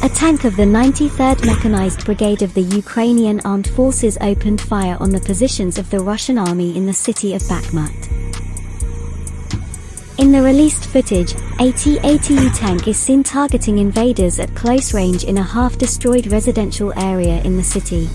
A tank of the 93rd Mechanized Brigade of the Ukrainian Armed Forces opened fire on the positions of the Russian army in the city of Bakhmut. In the released footage, a T-80U tank is seen targeting invaders at close range in a half-destroyed residential area in the city.